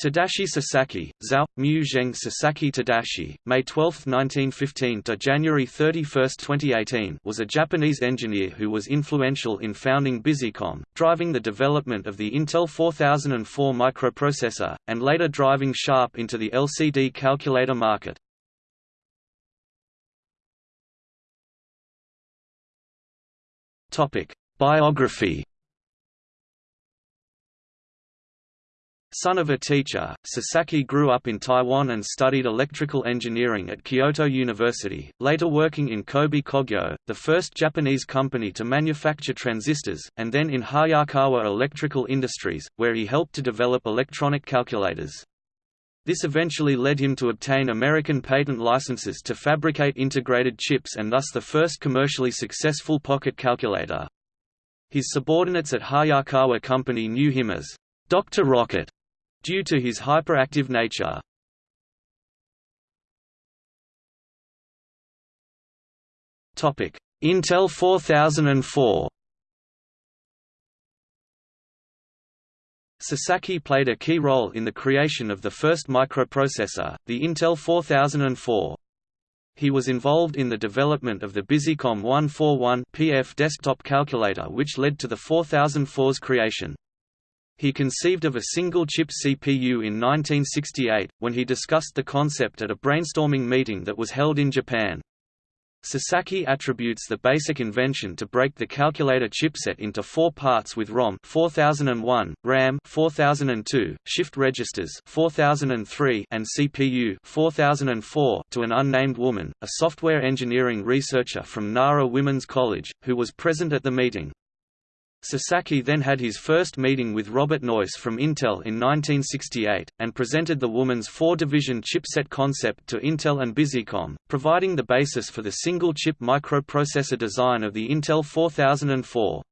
Tadashi Sasaki, Zhao, Mu Zheng Sasaki Tadashi, May 12, 1915 to January 31, 2018 was a Japanese engineer who was influential in founding Busicom, driving the development of the Intel 4004 microprocessor, and later driving Sharp into the LCD calculator market. Biography Son of a teacher, Sasaki grew up in Taiwan and studied electrical engineering at Kyoto University, later working in Kobe Kogyo, the first Japanese company to manufacture transistors, and then in Hayakawa Electrical Industries, where he helped to develop electronic calculators. This eventually led him to obtain American patent licenses to fabricate integrated chips and thus the first commercially successful pocket calculator. His subordinates at Hayakawa Company knew him as Dr. Rocket due to his hyperactive nature. Topic: Intel 4004. Sasaki played a key role in the creation of the first microprocessor, the Intel 4004. He was involved in the development of the Busicom 141 PF desktop calculator which led to the 4004's creation. He conceived of a single-chip CPU in 1968, when he discussed the concept at a brainstorming meeting that was held in Japan. Sasaki attributes the basic invention to break the calculator chipset into four parts with ROM 4001, RAM 4002, shift registers 4003, and CPU 4004 to an unnamed woman, a software engineering researcher from Nara Women's College, who was present at the meeting. Sasaki then had his first meeting with Robert Noyce from Intel in 1968, and presented the woman's four-division chipset concept to Intel and Busicom, providing the basis for the single-chip microprocessor design of the Intel 4004.